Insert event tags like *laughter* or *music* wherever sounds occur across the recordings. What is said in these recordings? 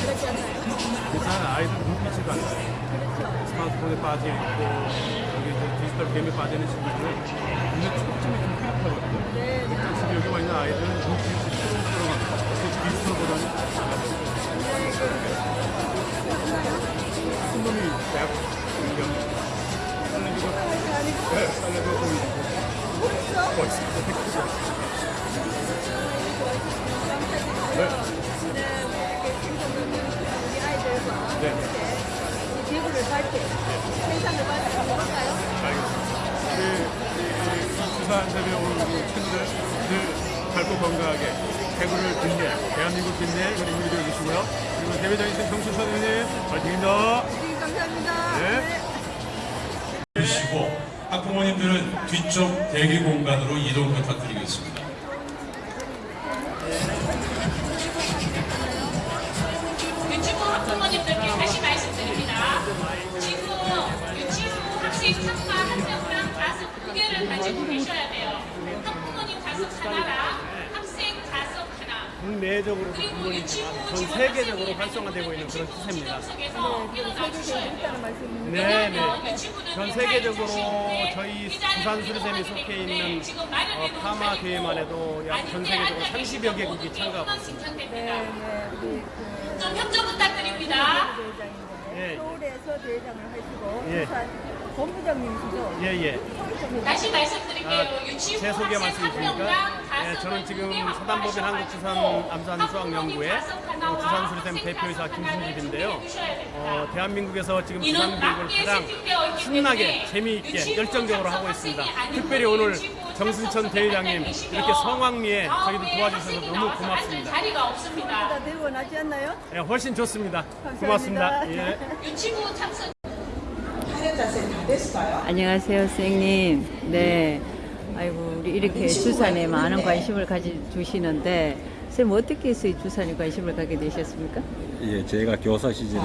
그랬잖아요. 부산 아이들 눈빛이 달라요. 스마트폰에 빠져 있고 여기 디지털 게임에 빠지는 친구들은 눈에 초점이 좀. 네, 네. 지금 여기 와 있는 아이들은 눈빛이 푸른푸른합니다. 그 디지털보다는 작아졌어요. 그그 대구를 빛내, 대한민국 빛내 그리고 이루어 주시고요. 그리고 대회장이신 정수 선생님 파이팅입니다. 네, 감사합니다. 네. 주시고 학부모님들은 뒤쪽 대기 공간으로 이동 부탁드리겠습니다. 유치부 학부모님들께 다시 말씀드립니다. 지금 유치부 학생 참가 학생부랑 가습 두 개를 가지고 계셔야 돼요. 학부모님 가습 하나랑. 국내적으로 그리고 부분이 유치부 전 세계적으로 활성화되고 있는 그런 추세입니다. 네, 네. 왜냐하면 유치부는 전 세계적으로 저희 부산 가기 속해 있는 어, 파마 대회만 해도 약 전 세계적으로 앉아 30여 계시면 개국이 참가하고 있습니다. 네. 네, 그좀 협조 부탁드립니다. 대회장인데 예. 서울에서 대회장을 하시고 예. 부산 본부장님이시죠? 예, 예. 다시 말씀드릴게요. 아, 유치부 제 소개 말씀이십니까? 예, 저는 두 지금 사단법인 한국주산 가셔가지고 암산 수학연구회 학부모님 가습 하나와 부산 수리쌤 학생 대표이사 김순집인데요. 어, 대한민국에서 지금 부산 교육을 가장 신나게 재미있게 열정적으로 하고 있습니다. 특별히 오늘 정순천 대회장님 이렇게 성황리에 다음에 도와주셔서 너무 고맙습니다. 자리가 없습니다. 다 들고 나지 않나요? 예, 훨씬 좋습니다. 고맙습니다. *laughs* 예. 유치부 참석 안녕하세요, 선생님. 네. 아이고, 우리 이렇게 주산에 많은 관심을 가져주시는데, 선생님 어떻게 해서 이 주산에 관심을 갖게 되셨습니까? 예, 제가 교사 시절에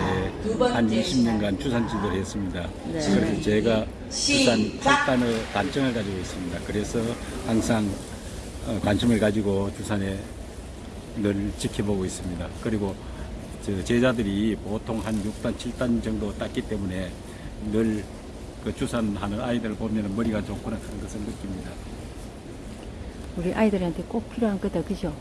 한 20년간 주산 지도를 했습니다. 네. 그래서 제가 주산 발단의 단점을 가지고 있습니다. 그래서 항상 어, 관심을 가지고 주산에 늘 지켜보고 있습니다. 그리고 저 제자들이 보통 한 6단, 7단 정도 땄기 때문에 늘 그 주산하는 아이들을 보면 머리가 좋구나 하는 것을 느낍니다. 우리 아이들한테 꼭 필요한 거다, 그죠?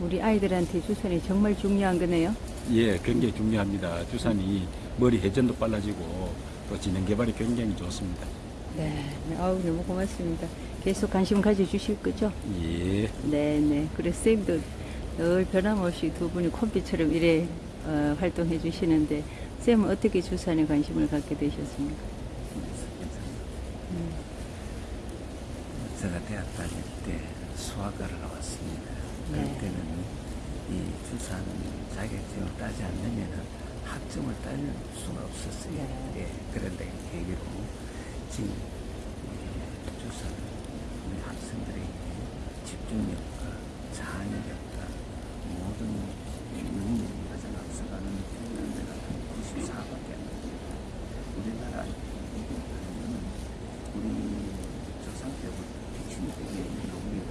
우리 아이들한테 주산이 정말 중요한 거네요. 예, 굉장히 중요합니다. 주산이 머리 회전도 빨라지고 또 지능 개발이 굉장히 좋습니다. 네. 네. 아우, 너무 고맙습니다. 계속 관심 가져주실 거죠? 예. 네, 네. 그래서 선생님도 늘 변함없이 두 분이 콤비처럼 이래 어, 활동해 주시는데, 쌤은 어떻게 주산에 관심을 갖게 되셨습니까? 제가 대학 다닐 때 수학과를 나왔습니다. 그럴 네. 때는 이 주산 자격증을 따지 않으면 학점을 딸 수가 없었어요. 네. 예, 그런데 계기로 지금 주산 우리 학생들에게 집중력과 자녀력과 모든 능력이 가장 앞서가는 데가 94밖에 안 됩니다. 우리나라 이거는 우리 조상 때부터 핵심이 되게 있는 용이고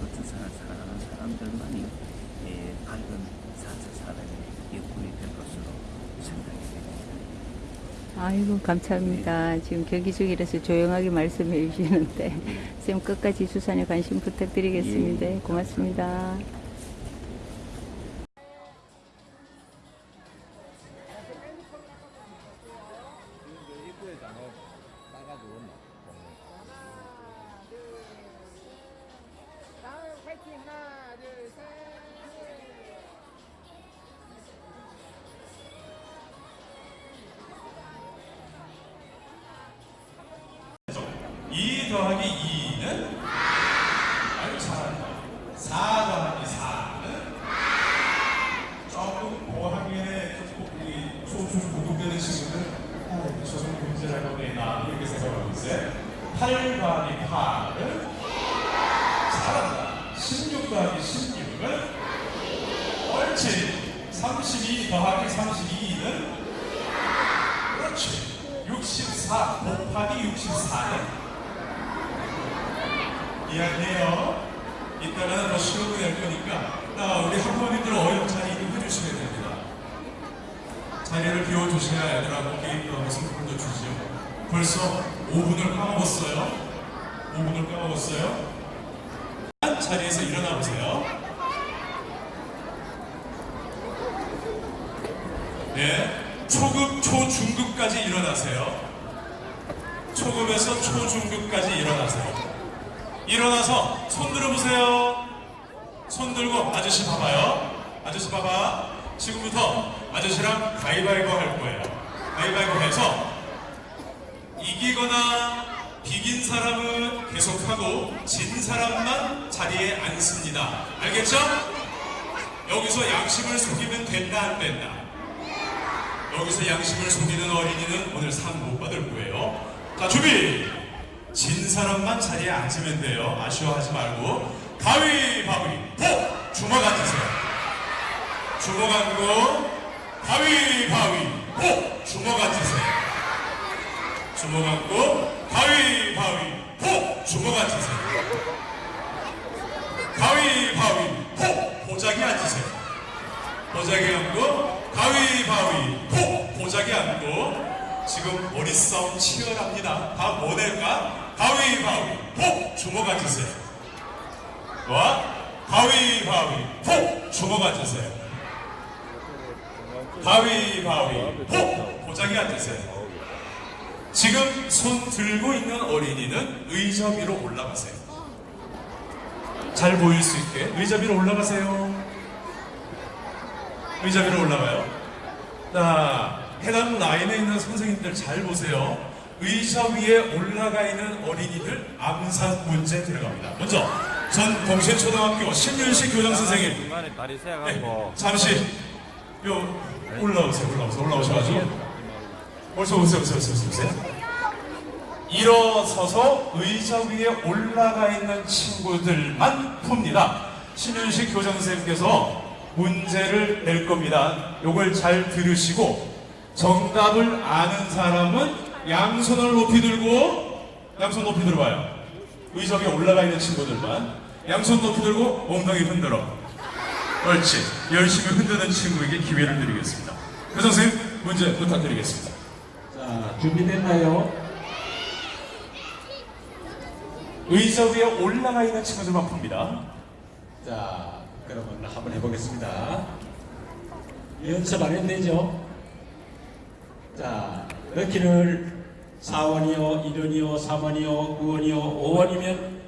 그 주산을 사랑하는 사람들만이 예, 밝은 사차 사랑의 일꾼이 될 것으로 생각이 됩니다. 아이고 감사합니다. 지금 경기 중이라서 조용하게 말씀해 주시는데 *laughs* 쌤 끝까지 수산에 관심 부탁드리겠습니다. 예, 예. 고맙습니다. 8 더하기 8은 4란다. 16 더하기 16은 옳지. 32 더하기 32는 그렇지. 64 곱하기 64는 이해하세요? 이따가 더 쉬운 거낼 거니까 아, 우리 학부모님들 어영차리 해주시면 됩니다. 자리를 비워주셔야 애들하고 게임도 하면서 풀도 주시죠. 벌써 5분을 까먹었어요 5분을 까먹었어요 자리에서 일어나 보세요 네, 초급, 초중급까지 일어나세요. 초급에서 초중급까지 일어나세요. 일어나서 손 들어보세요. 손 들고 아저씨 봐봐요. 아저씨 봐봐. 지금부터 아저씨랑 가위바위보 할 거예요. 가위바위보 해서 이기거나 비긴 사람은 계속하고 진 사람만 자리에 앉습니다. 알겠죠? 여기서 양심을 속이면 된다 안 된다. 여기서 양심을 속이는 어린이는 오늘 상 못 받을 거예요. 자, 준비! 진 사람만 자리에 앉으면 돼요. 아쉬워하지 말고. 가위바위보! 주먹 앉으세요. 주먹 앉고, 가위바위보! 주먹 앉으세요. 주먹 앉고, 가위바위보! 주먹 앉으세요. 가위바위보! 보자기 앉으세요. 보자기 앉고 가위바위보 보자기 앉고 지금 머리 싸움 치열합니다. 다 뭐 낼까? 가위바위보 주먹 앉으세요. 와 가위바위보 주먹 앉으세요. 가위바위보 보자기 앉으세요. 지금 손 들고 있는 어린이는 의자 위로 올라가세요. 잘 보일 수 있게 의자 위로 올라가세요. 의자 위로 올라가요. 자, 해당 라인에 있는 선생님들 잘 보세요. 의자 위에 올라가 있는 어린이들 암산 문제 들어갑니다. 먼저 전 동시초등학교 신윤식 교장 선생님 다리 네, 잠시 요 올라오세요. 올라오세요. 올라오셔가지고 벌써 오세요. 오세요. 오세요. 오세요. 일어서서 의자 위에 올라가 있는 친구들만 풉니다. 신윤식 교장 선생님께서 문제를 낼 겁니다. 요걸 잘 들으시고 정답을 아는 사람은 양손을 높이 들고 양손 높이 들어봐요. 의자 위에 올라가 있는 친구들만 양손 높이 들고 엉덩이 흔들어. 옳지. 열심히 흔드는 친구에게 기회를 드리겠습니다. 그 선생님 문제 부탁드리겠습니다. 자, 준비됐나요? 의자 위에 올라가 있는 친구들만 풉니다. 자, 그러면 한번 해보겠습니다. 연습 안 했네죠? 자, 넣기를 4원이요, 1원이요, 3원이요, 9원이요, 5원이면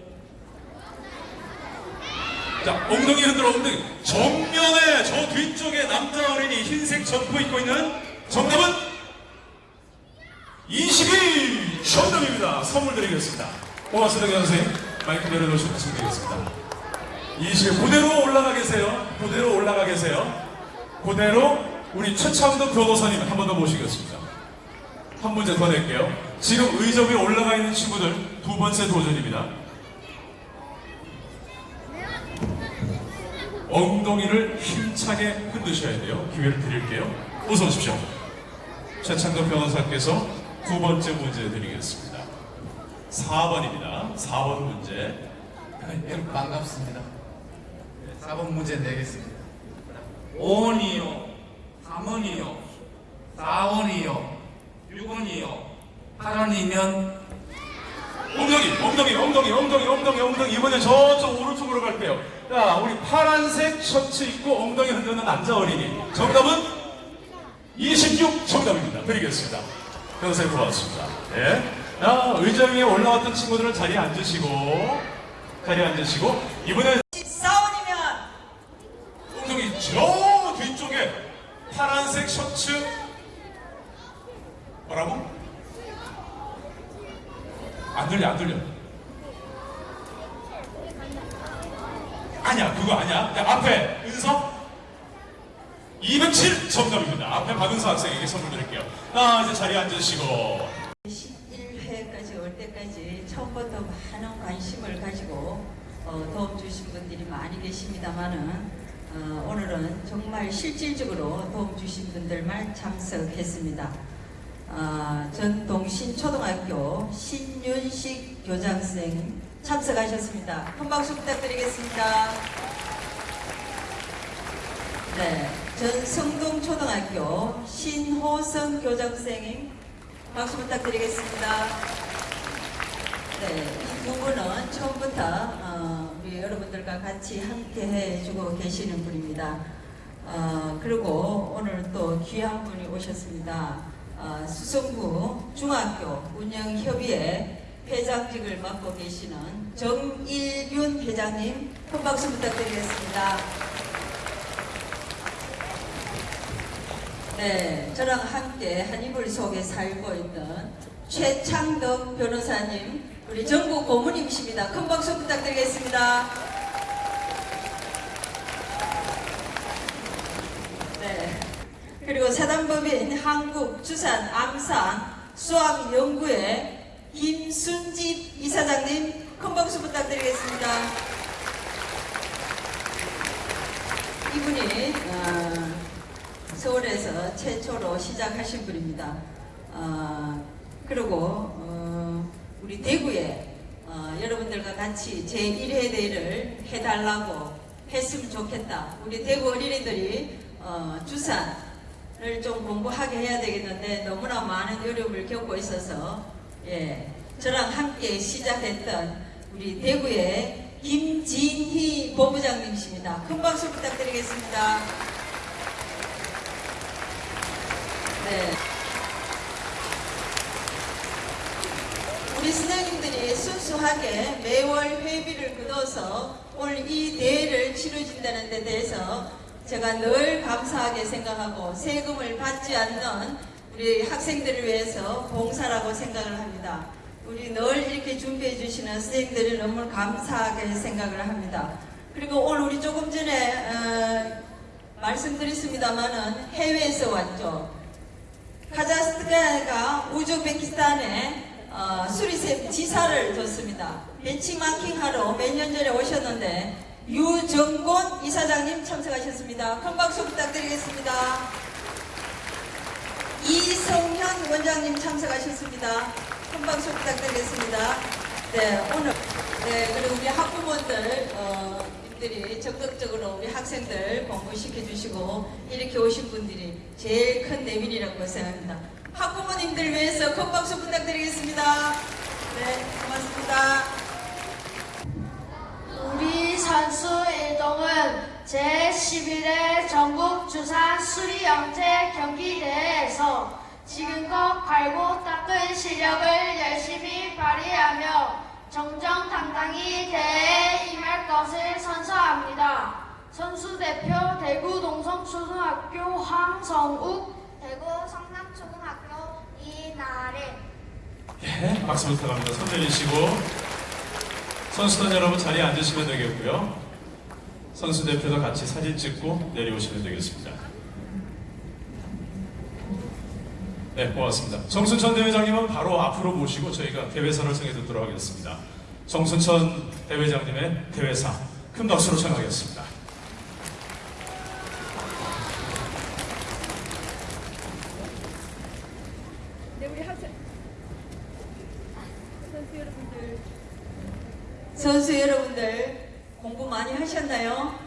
자, 엉덩이 흔들어 엉덩이. 정면에 저 뒤쪽에 남자 어린이 흰색 점프 입고 있는 정답은 22 정답입니다. 선물 드리겠습니다. 고맙습니다, 선생님. 마이크 내려놓으시면 되겠습니다. 20 그대로 올라가 계세요. 그대로 올라가 계세요. 그대로 우리 최창도 변호사님 한 번 더 모시겠습니다. 한 문제 더 낼게요. 지금 의자 위에 올라가 있는 친구들 두 번째 도전입니다. 엉덩이를 힘차게 흔드셔야 돼요. 기회를 드릴게요. 어서 오십시오. 최창도 변호사께서 두 번째 문제 드리겠습니다. 4번입니다. 4번 문제. 예, 반갑습니다. 4번 문제 내겠습니다. 5원이요, 3원이요, 4원이요, 6원이요, 8원이면 엉덩이, 엉덩이, 엉덩이, 엉덩이, 엉덩이, 엉덩이. 이번에 저쪽 오른쪽으로 갈게요. 자, 우리 파란색 셔츠 입고 엉덩이 흔드는 남자 어린이. 정답은 26 정답입니다. 드리겠습니다. 변호사님 고맙습니다. 네. 자, 의자 위에 올라왔던 친구들은 자리에 앉으시고, 자리에 앉으시고, 이번에 14원이면 엉덩이 저 뒤쪽에 파란색 셔츠 뭐라고? 안 들려 안 들려 아니야 그거 아니야 야, 앞에 은석 207 정답입니다 앞에 박은서 학생에게 선물 드릴게요 자 이제 자리에 앉으시고 11회까지 올 때까지 처음부터 많은 관심을 가지고 어, 도움 주신 분들이 많이 계십니다만은 어, 오늘은 정말 실질적으로 도움 주신 분들만 참석했습니다. 어, 전동신초등학교 신윤식 교장선생님 참석하셨습니다. 큰 박수 부탁드리겠습니다. 네, 전 성동초등학교 신호성 교장선생님 박수 부탁드리겠습니다. 네, 이두 분은 처음부터 어, 우리 여러분들과 같이 함께 해주고 계시는 분입니다. 어, 그리고 오늘 또 귀한 분이 오셨습니다. 어, 수성구 중학교 운영협의회 회장직을 맡고 계시는 정일균 회장님 큰 박수 부탁드리겠습니다. 네, 저랑 함께 한 이불 속에 살고 있는 최창덕 변호사님, 우리 전국 고문님이십니다. 큰 박수 부탁드리겠습니다. 네. 그리고 사단법인 한국주산 암산 수학연구회 김순집 이사장님 큰 박수 부탁드리겠습니다. 이분이 어, 서울에서 최초로 시작하신 분입니다. 어, 그리고 어, 우리 대구에 어, 여러분들과 같이 제1회 대회를 해달라고 했으면 좋겠다. 우리 대구 어린이들이 어, 주산을 좀 공부하게 해야 되겠는데 너무나 많은 어려움을 겪고 있어서 예, 저랑 함께 시작했던 우리 대구의 김진희 본부장님이십니다. 큰 박수 부탁드리겠습니다. 네. 우리 선생님들이 순수하게 매월 회비를 걷어서 오늘 이 대회를 치러진다는 데 대해서 제가 늘 감사하게 생각하고 세금을 받지 않는 우리 학생들을 위해서 봉사라고 생각을 합니다. 우리 늘 이렇게 준비해 주시는 선생님들이 너무 감사하게 생각을 합니다. 그리고 오늘 우리 조금 전에 어, 말씀드렸습니다마는 해외에서 왔죠. 카자흐스탄과 우즈베키스탄에 어, 수리쌤 지사를 뒀습니다. 벤치마킹하러 몇 년 전에 오셨는데 유정곤 이사장님 참석하셨습니다. 큰 박수 부탁드리겠습니다. 이성현 원장님 참석하셨습니다. 큰 박수 부탁드리겠습니다. 네, 오늘 네 그리고 우리 학부모들 어, 들이 적극적으로 우리 학생들 공부시켜 주시고 이렇게 오신 분들이 제일 큰 내민이라고 생각합니다. 학부모님들 위해서 큰 박수 부탁드리겠습니다. 네, 고맙습니다. 우리 선수 일동은 제11회 전국 주산 수리 영재 경기대회에서 지금껏 갈고 닦은 실력을 열심히 발휘하며 정정당당히 대회에 임할 것을 선서합니다. 선수 대표 대구 동성초등학교 황성욱 대구 성남초등학교 이나래 예, 박수 부탁합니다. 손 내리시고 선수단 여러분 자리에 앉으시면 되겠고요. 선수 대표도 같이 사진 찍고 내려오시면 되겠습니다. 네, 고맙습니다. 정순천 대회장님은 바로 앞으로 모시고 저희가 대회사를 청해 듣도록 하겠습니다. 정순천 대회장님의 대회사 큰 박수로 청하겠습니다. 네, 우리 학생 선수 여러분들 선수 여러분들 공부 많이 하셨나요?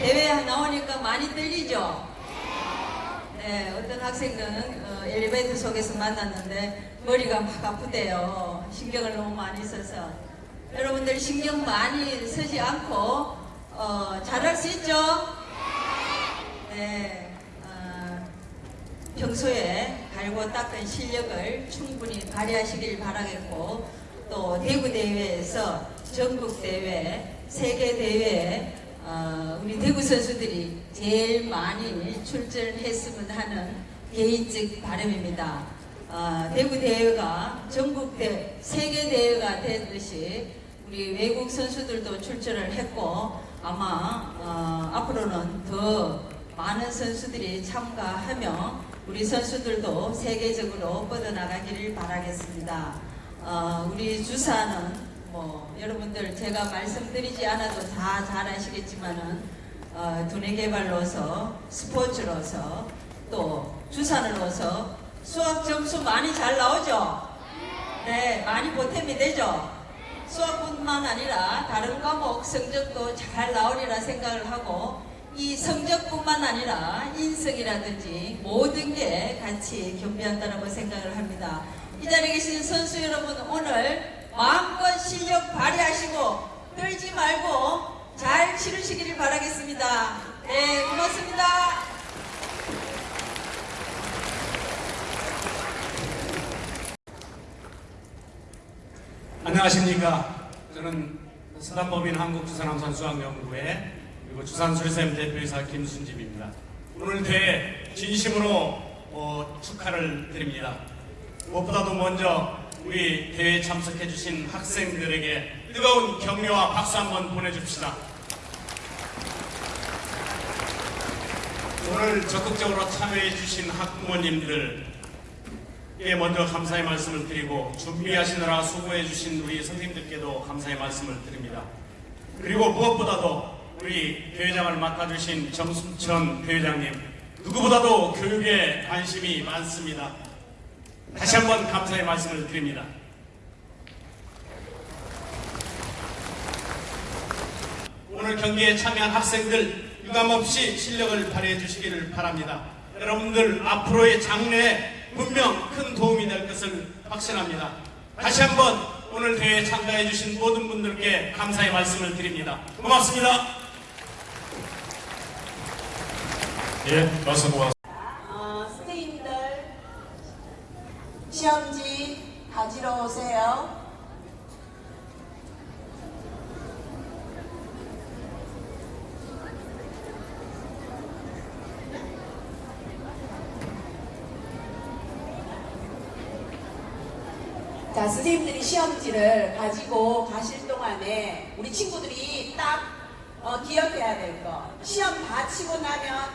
대회 나오니까 많이 떨리죠? 네, 어떤 학생은 어, 엘리베이터 속에서 만났는데 머리가 막 아프대요. 신경을 너무 많이 써서. 여러분들 신경 많이 쓰지 않고 어, 잘할 수 있죠? 네. 어, 평소에 갈고 닦은 실력을 충분히 발휘하시길 바라겠고 또 대구 대회에서 전국 대회, 세계 대회에 어, 우리 대구 선수들이 제일 많이 출전했으면 하는 개인적 바람입니다. 어, 대구 대회가 전국 대 세계 대회가 되듯이 우리 외국 선수들도 출전을 했고 아마 어, 앞으로는 더 많은 선수들이 참가하며 우리 선수들도 세계적으로 뻗어나가기를 바라겠습니다. 어, 우리 주사는 뭐 여러분들 제가 말씀드리지 않아도 다 잘 아시겠지만은 어, 두뇌 개발로서 스포츠로서 또 주산으로서 수학 점수 많이 잘 나오죠? 네, 많이 보탬이 되죠? 수학뿐만 아니라 다른 과목 성적도 잘 나오리라 생각을 하고 이 성적뿐만 아니라 인성이라든지 모든 게 같이 겸비한다고 생각을 합니다. 이 자리에 계신 선수 여러분 오늘 마음껏 실력 발휘하시고 떨지 말고 잘 치르시기를 바라겠습니다. 네, 고맙습니다. 안녕하십니까. 저는 서단법인 한국주산항산수학연구회 그리고 주산술샘 대표이사 김순집입니다. 오늘 대회 진심으로 어, 축하를 드립니다. 무엇보다도 먼저 우리 대회에 참석해 주신 학생들에게 뜨거운 격려와 박수 한번 보내줍시다. 오늘 적극적으로 참여해 주신 학부모님들 예, 먼저 감사의 말씀을 드리고 준비하시느라 수고해 주신 우리 선생님들께도 감사의 말씀을 드립니다. 그리고 무엇보다도 우리 대회장을 맡아주신 정순천 대회장님 누구보다도 교육에 관심이 많습니다. 다시 한번 감사의 말씀을 드립니다. 오늘 경기에 참여한 학생들 유감없이 실력을 발휘해 주시기를 바랍니다. 여러분들 앞으로의 장래에 분명 큰 도움이 될 것을 확신합니다. 다시 한번 오늘 대회에 참가해 주신 모든 분들께 감사의 말씀을 드립니다. 고맙습니다. 예, 말씀 고맙습니다. 어, 선생님들 시험지 가지러 오세요. 자, 선생님들이 시험지를 가지고 가실 동안에 우리 친구들이 딱 어, 기억해야 될 거. 시험 다 치고 나면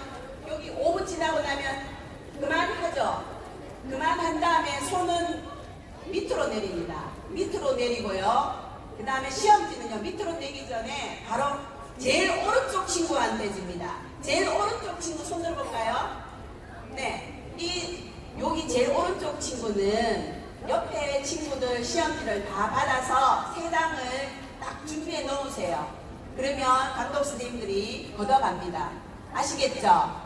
여기 5분 지나고 나면 그만하죠. 그만한 다음에 손은 밑으로 내립니다. 밑으로 내리고요. 그 다음에 시험지는요. 밑으로 내기 전에 바로 제일 오른쪽 친구한테 줍니다. 제일 오른쪽 친구 손 들어볼까요? 네. 이 여기 제일 오른쪽 친구는 옆에 친구들 시험지를 다 받아서 세 장을 딱 준비해 놓으세요. 그러면 감독 선생님들이 걷어갑니다. 아시겠죠?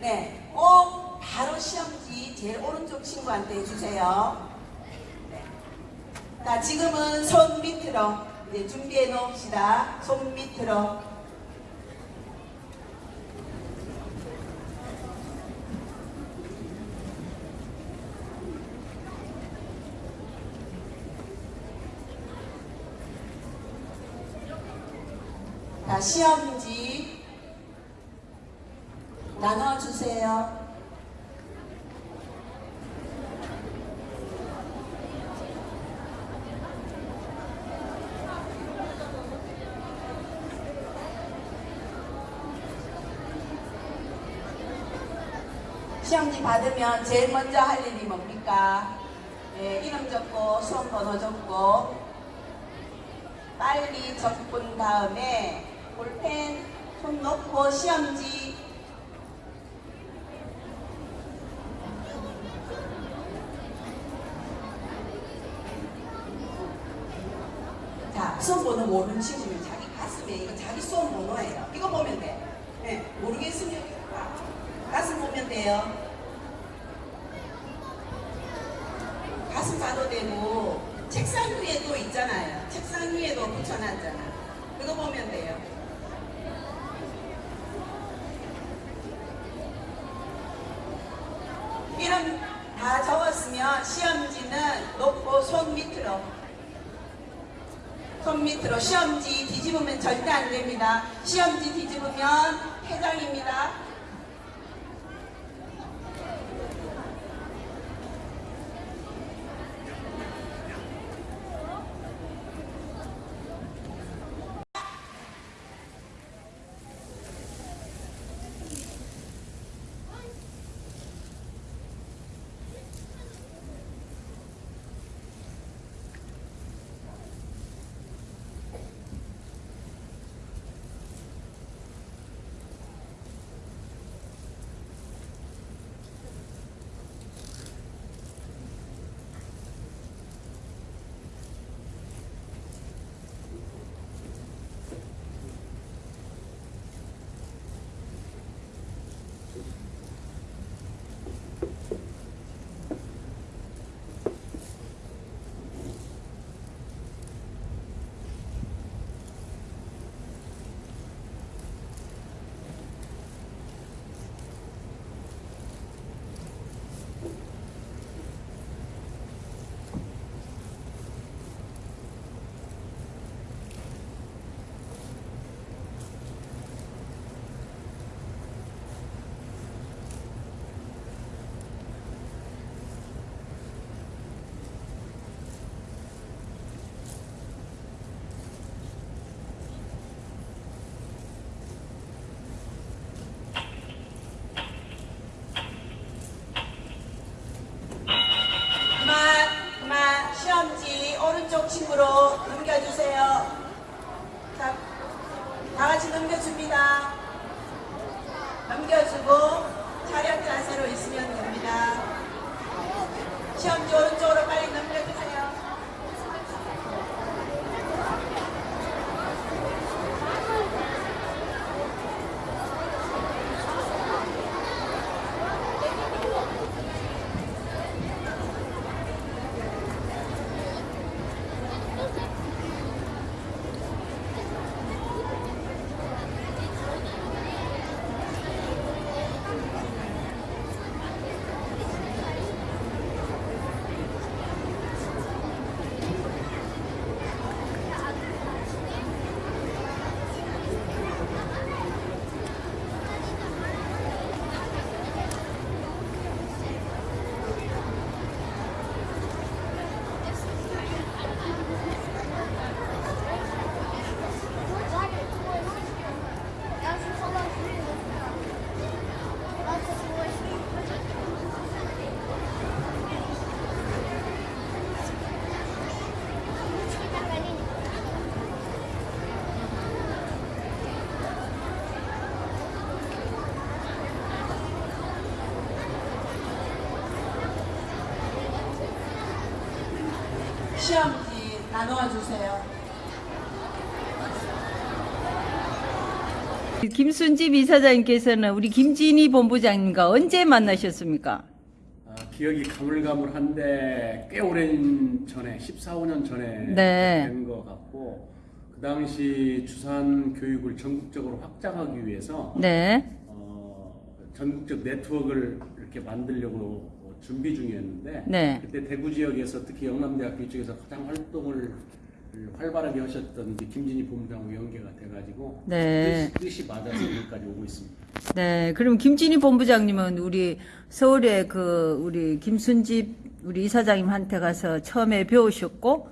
네. 꼭 바로 시험지 제일 오른쪽 친구한테 해주세요. 네. 자, 지금은 손 밑으로 이제 준비해 놓읍시다. 손 밑으로. 자, 시험지 나눠주세요. 받으면 제일 먼저 할 일이 뭡니까? 네, 이름 적고 수험 번호 적고 빨리 적은 다음에 볼펜 손 놓고 시험지 나누어 주세요. 김순집 이사장님께서는 우리 김진희 본부장님과 언제 만나셨습니까? 아, 기억이 가물가물한데 꽤 오랜 전에 14, 15년 전에 네. 된것 같고 그 당시 주산 교육을 전국적으로 확장하기 위해서 네. 어, 전국적 네트워크를 이렇게 만들려고 준비 중이었는데 네. 그때 대구 지역에서 특히 영남대학교 이쪽에서 가장 활동을 활발하게 하셨던 김진희 본부장하고 연계가 돼가지고 네. 뜻이, 뜻이 맞아서 여기까지 오고 있습니다. 네, 그럼 김진희 본부장님은 우리 서울에 그 우리 김순집 우리 이사장님한테 가서 처음에 배우셨고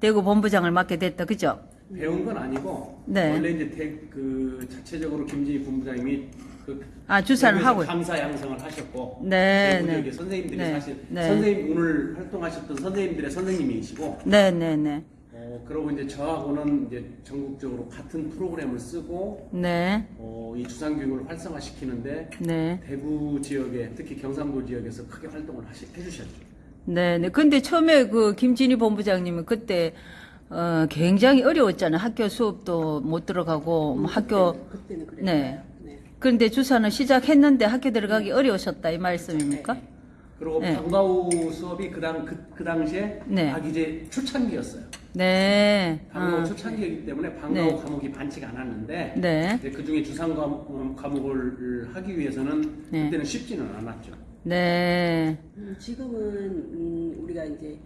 대구 본부장을 맡게 됐다, 그죠? 배운 건 아니고 네. 원래 이제 대, 그 자체적으로 김진희 본부장님이 그 아, 주사를 하고. 강사 양성을 하셨고 네, 네. 지역의 선생님들이 네, 사실 네. 선생님 오늘 활동하셨던 선생님들의 선생님이시고 네, 네, 네. 어, 그러고 이제 저하고는 이제 전국적으로 같은 프로그램을 쓰고 네. 어, 이 주상 교육을 활성화시키는데 네. 대구 지역에 특히 경상도 지역에서 크게 활동을 하시, 해주셨죠. 네, 네. 근데 처음에 그 김진희 본부장님은 그때 어, 굉장히 어려웠잖아요. 학교 수업도 못 들어가고 뭐 학교 그때는 그랬어요. 네. 그런데 주사는 시작했는데 학교 들어가기 네. 어려우셨다 이 말씀입니까? 그리고 네. 방과후 수업이 그, 당, 그, 그 당시에 네. 막 이제 초창기였어요. 네. 방과후 어. 초창기이기 때문에 방과후 네. 과목이 많지가 않았는데 네. 이제 그 중에 주상 과목, 과목을 하기 위해서는 네. 그때는 쉽지는 않았죠. 네. 음, 지금은 음, 우리가 이제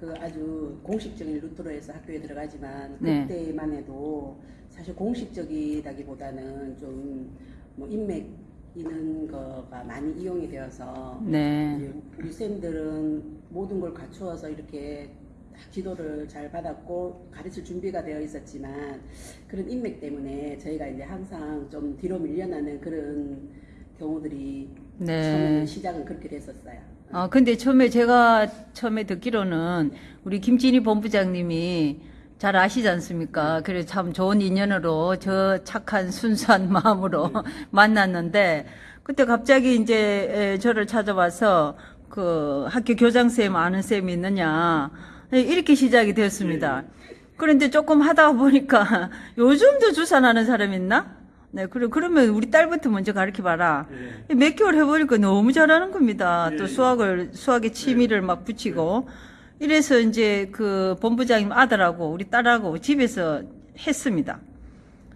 그 아주 공식적인 루트로 해서 학교에 들어가지만 네. 그때만 해도 사실 공식적이라기보다는 좀 뭐 인맥 있는 거가 많이 이용이 되어서 네. 이제 우리 쌤들은 모든 걸 갖추어서 이렇게 다 지도를 잘 받았고 가르칠 준비가 되어 있었지만 그런 인맥 때문에 저희가 이제 항상 좀 뒤로 밀려나는 그런 경우들이 네. 시작은 그렇게 됐었어요. 어, 근데 처음에 제가 처음에 듣기로는 우리 김진희 본부장님이 잘 아시지 않습니까? 그래 참 좋은 인연으로 저 착한 순수한 *laughs* 마음으로 만났는데 그때 갑자기 이제 에, 저를 찾아와서 그 학교 교장 쌤 아는 쌤이 있느냐 예, 이렇게 시작이 되었습니다. 그런데 조금 하다 보니까 *laughs* 요즘도 주산하는 사람 있나? 네, 그래, 그러면 우리 딸부터 먼저 가르쳐 봐라. 몇 개월 해보니까 너무 잘하는 겁니다. 또 수학을, 수학에 취미를 막 붙이고. 이래서 이제 그 본부장님 아들하고 우리 딸하고 집에서 했습니다.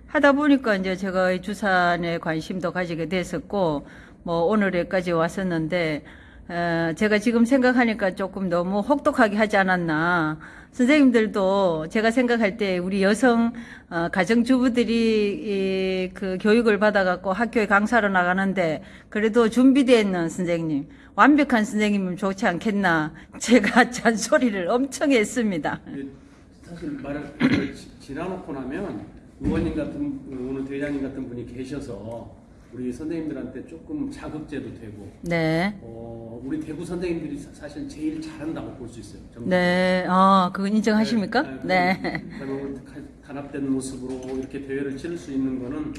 하다 보니까 이제 제가 이 주산에 관심도 가지게 됐었고, 뭐 오늘에까지 왔었는데, 어, 제가 지금 생각하니까 조금 너무 혹독하게 하지 않았나. 선생님들도 제가 생각할 때 우리 여성 어, 가정주부들이 이, 그 교육을 받아 갖고 학교에 강사로 나가는데 그래도 준비되어 있는 선생님, 완벽한 선생님이면 좋지 않겠나. 제가 잔소리를 엄청 했습니다. 사실 말을 지- 지나놓고 나면 의원님 같은 오늘 대장님 같은 분이 계셔서 우리 선생님들한테 조금 자극제도 되고 네. 어, 우리 대구 선생님들이 사- 사실 제일 잘한다고 볼 수 있어요. 정말. 네, 아, 그건 인정하십니까? 네. 오늘 가- 단합된 모습으로 이렇게 대회를 치를 수 있는 거는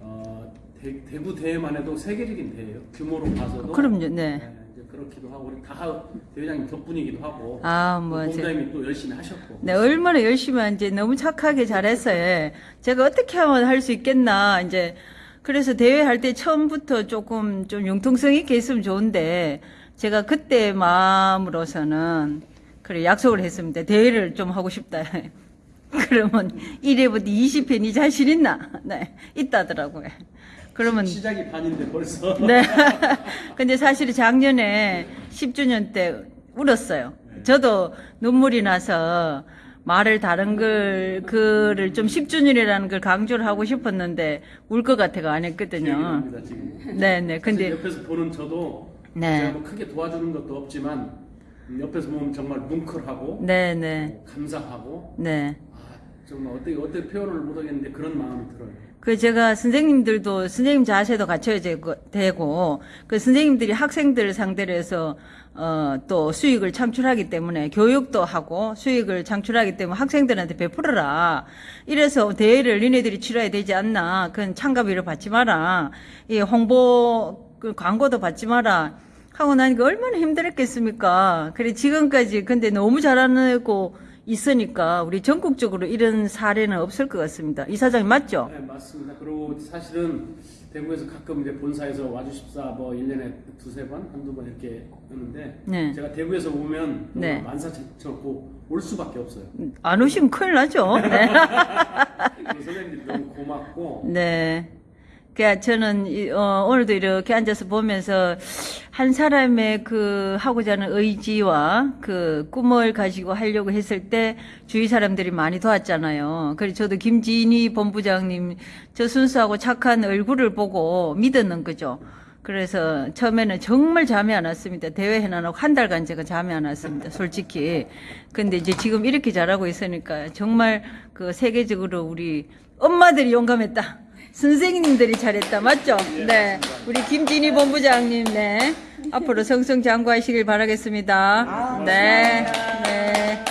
어, 대, 대구 대회만 해도 세계적인 대회예요. 규모로 봐서도. 그럼요, 네. 이제 그렇기도 하고 우리 다 대회장님 덕분이기도 하고. 아, 뭐, 또 제- 본부장님이 또 열심히 하셨고. 네, 얼마나 열심히 하는지 너무 착하게 잘했어요. 제가 어떻게 하면 할 수 있겠나, 이제. 그래서 대회 할 때 처음부터 조금 좀 융통성 있게 있으면 좋은데, 제가 그때 마음으로서는, 그래, 약속을 했습니다. 대회를 좀 하고 싶다. *laughs* 그러면 1회부터 20회 니 자신 있나? 네, 있다더라고요. 그러면. 시작이 반인데 벌써. *laughs* 네. 근데 사실 작년에 10주년 때 울었어요. 저도 눈물이 나서 말을 다른 걸, 그를 좀 10주년이라는 걸 강조를 하고 싶었는데 울 것 같아가 안 했거든요. 지금. 네네. 근데. 옆에서 보는 저도 네. 제가 뭐 크게 도와주는 것도 없지만 음, 옆에서 보면 정말 뭉클하고 네네. 감사하고 네. 정말 어떻게 어떻게 표현을 못하겠는데 그런 마음이 들어요. 그 제가 선생님들도 선생님 자세도 갖춰야 되고, 그 선생님들이 학생들 상대로 해서 어, 또 수익을 창출하기 때문에 교육도 하고 수익을 창출하기 때문에 학생들한테 베풀어라. 이래서 대회를 니네들이 치러야 되지 않나. 그건 참가비를 받지 마라. 이 홍보 그 광고도 받지 마라. 하고 나니까 얼마나 힘들었겠습니까. 그래 지금까지 근데 너무 잘하고 있으니까 우리 전국적으로 이런 사례는 없을 것 같습니다. 이 사장님 맞죠? 네, 맞습니다. 그리고 사실은 대구에서 가끔 이제 본사에서 와주십사 뭐 1년에 두세 번, 한두 번 이렇게 하는데 네. 제가 대구에서 오면 네. 만사쳤고 올 수밖에 없어요. 안 오시면 큰일 나죠. *laughs* 네. 그리고 선생님들이 너무 고맙고 네. 그러니까 저는 이- 어, 오늘도 이렇게 앉아서 보면서 한 사람의 그 하고자 하는 의지와 그 꿈을 가지고 하려고 했을 때 주위 사람들이 많이 도왔잖아요. 그래서 저도 김진희 본부장님 저 순수하고 착한 얼굴을 보고 믿었는 거죠. 그래서 처음에는 정말 잠이 안 왔습니다. 대회 해놔놓고 한 달간 제가 잠이 안 왔습니다. 솔직히. 근데 이제 지금 이렇게 잘하고 있으니까 정말 그 세계적으로 우리 엄마들이 용감했다. 선생님들이 잘했다. 맞죠? 네. 우리 김진희 본부장님, 네. 앞으로 성성장구하시길 바라겠습니다. 네. 네.